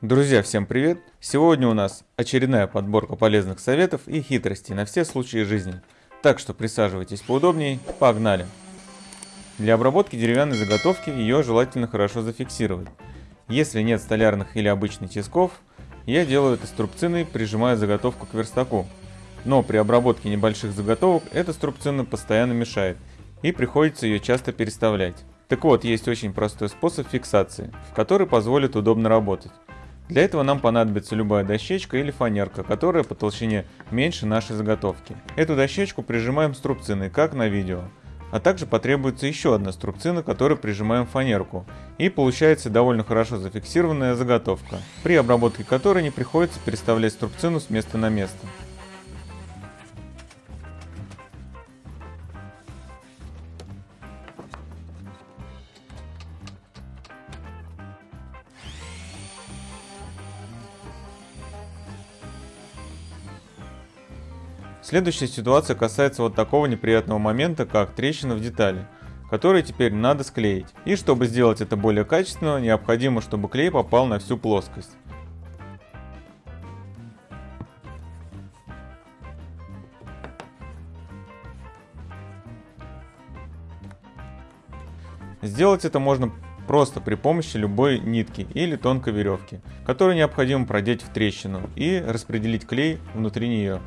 Друзья, всем привет! Сегодня у нас очередная подборка полезных советов и хитростей на все случаи жизни. Так что присаживайтесь поудобнее, погнали! Для обработки деревянной заготовки ее желательно хорошо зафиксировать. Если нет столярных или обычных тисков, я делаю это струбциной, прижимая заготовку к верстаку. Но при обработке небольших заготовок эта струбцина постоянно мешает, и приходится ее часто переставлять. Так вот, есть очень простой способ фиксации, который позволит удобно работать. Для этого нам понадобится любая дощечка или фанерка, которая по толщине меньше нашей заготовки. Эту дощечку прижимаем струбциной, как на видео. А также потребуется еще одна струбцина, которую прижимаем фанерку. И получается довольно хорошо зафиксированная заготовка, при обработке которой не приходится переставлять струбцину с места на место. Следующая ситуация касается вот такого неприятного момента, как трещина в детали, который теперь надо склеить. И чтобы сделать это более качественно, необходимо, чтобы клей попал на всю плоскость. Сделать это можно просто при помощи любой нитки или тонкой веревки, которую необходимо продеть в трещину и распределить клей внутри нее.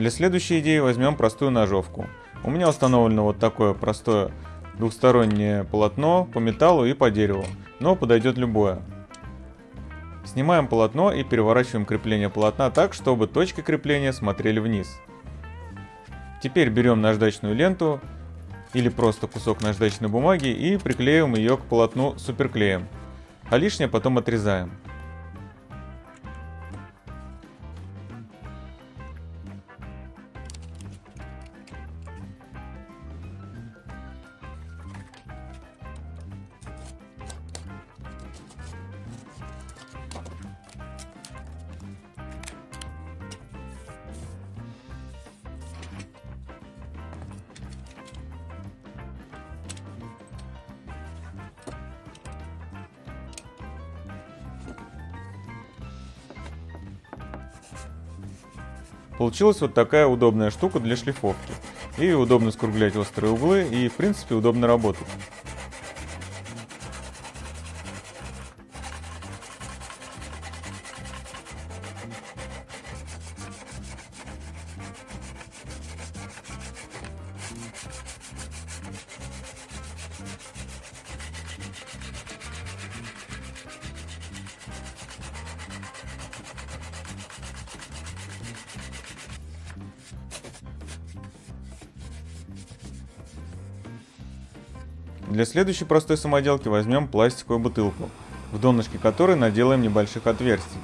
Для следующей идеи возьмем простую ножовку. У меня установлено вот такое простое двухстороннее полотно по металлу и по дереву, но подойдет любое. Снимаем полотно и переворачиваем крепление полотна так, чтобы точки крепления смотрели вниз. Теперь берем наждачную ленту или просто кусок наждачной бумаги и приклеиваем ее к полотну суперклеем, а лишнее потом отрезаем. Получилась вот такая удобная штука для шлифовки. И удобно скруглять острые углы, и в принципе удобно работать. Для следующей простой самоделки возьмем пластиковую бутылку, в донышке которой наделаем небольших отверстий.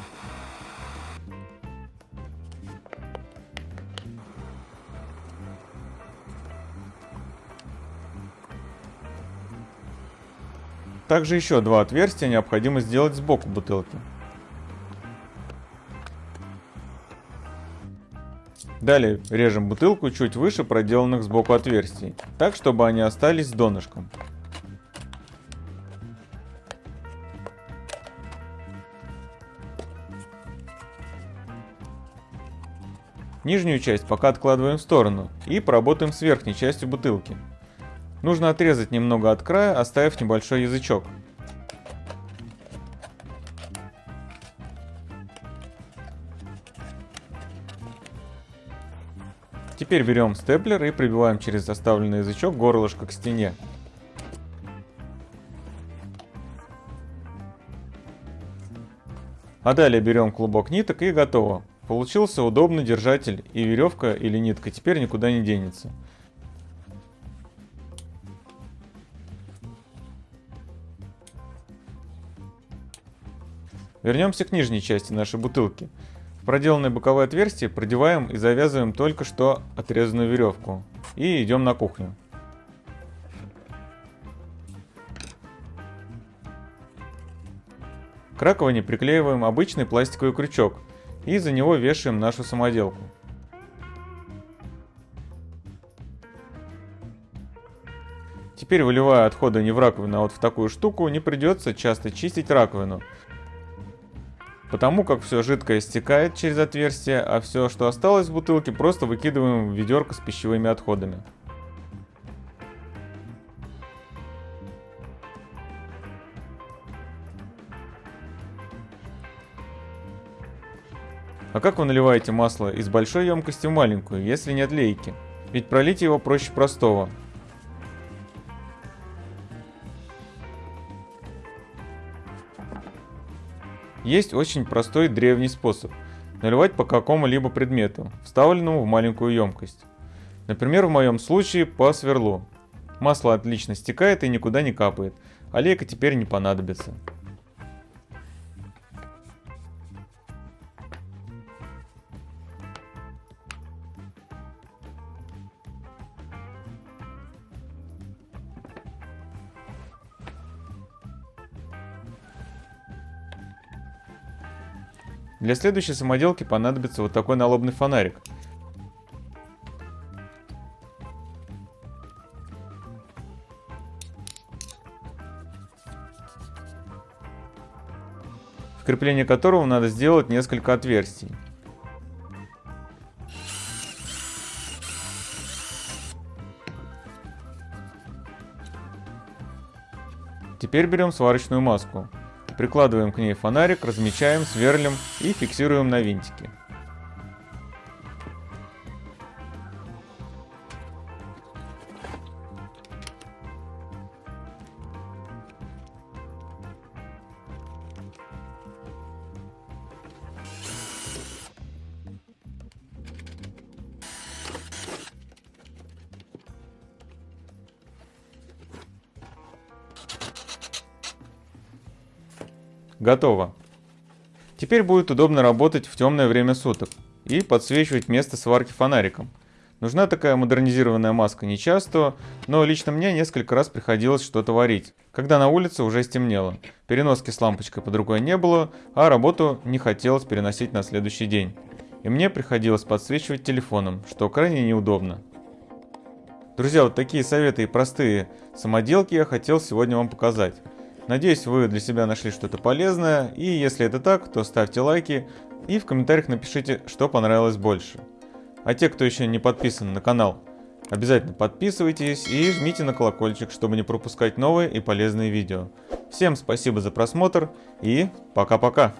Также еще два отверстия необходимо сделать сбоку бутылки. Далее режем бутылку чуть выше проделанных сбоку отверстий, так чтобы они остались с донышком. Нижнюю часть пока откладываем в сторону и поработаем с верхней частью бутылки. Нужно отрезать немного от края, оставив небольшой язычок. Теперь берем степлер и прибиваем через оставленный язычок горлышко к стене. А далее берем клубок ниток и готово. Получился удобный держатель и веревка или нитка теперь никуда не денется. Вернемся к нижней части нашей бутылки. проделанное боковое отверстие продеваем и завязываем только что отрезанную веревку. И идем на кухню. К раковине приклеиваем обычный пластиковый крючок и за него вешаем нашу самоделку. Теперь выливая отходы не в раковину, а вот в такую штуку, не придется часто чистить раковину. Потому как все жидкое стекает через отверстие, а все, что осталось в бутылке, просто выкидываем в ведерко с пищевыми отходами. А как вы наливаете масло из большой емкости в маленькую, если нет лейки? Ведь пролить его проще простого. Есть очень простой древний способ наливать по какому-либо предмету, вставленному в маленькую емкость. Например, в моем случае по сверлу. Масло отлично стекает и никуда не капает, а лейка теперь не понадобится. Для следующей самоделки понадобится вот такой налобный фонарик. В крепление которого надо сделать несколько отверстий. Теперь берем сварочную маску. Прикладываем к ней фонарик, размечаем, сверлим и фиксируем на винтике. Готово. Теперь будет удобно работать в темное время суток и подсвечивать место сварки фонариком. Нужна такая модернизированная маска не часто, но лично мне несколько раз приходилось что-то варить, когда на улице уже стемнело. Переноски с лампочкой под рукой не было, а работу не хотелось переносить на следующий день. И мне приходилось подсвечивать телефоном, что крайне неудобно. Друзья, вот такие советы и простые самоделки я хотел сегодня вам показать. Надеюсь, вы для себя нашли что-то полезное, и если это так, то ставьте лайки и в комментариях напишите, что понравилось больше. А те, кто еще не подписан на канал, обязательно подписывайтесь и жмите на колокольчик, чтобы не пропускать новые и полезные видео. Всем спасибо за просмотр и пока-пока!